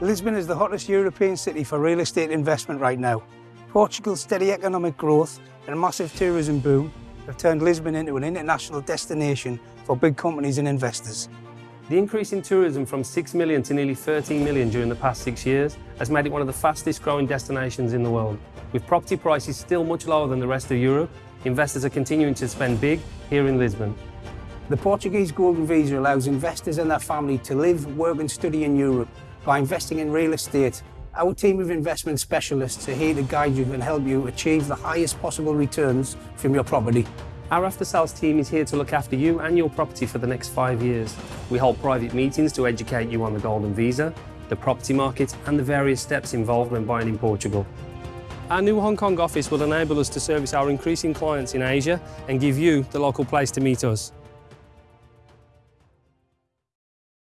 Lisbon is the hottest European city for real estate investment right now. Portugal's steady economic growth and a massive tourism boom have turned Lisbon into an international destination for big companies and investors. The increase in tourism from 6 million to nearly 13 million during the past six years has made it one of the fastest growing destinations in the world. With property prices still much lower than the rest of Europe, investors are continuing to spend big here in Lisbon. The Portuguese Golden Visa allows investors and their family to live, work and study in Europe by investing in real estate. Our team of investment specialists are here to guide you and help you achieve the highest possible returns from your property. Our after sales team is here to look after you and your property for the next five years. We hold private meetings to educate you on the Golden Visa, the property market and the various steps involved when buying in Portugal. Our new Hong Kong office will enable us to service our increasing clients in Asia and give you the local place to meet us.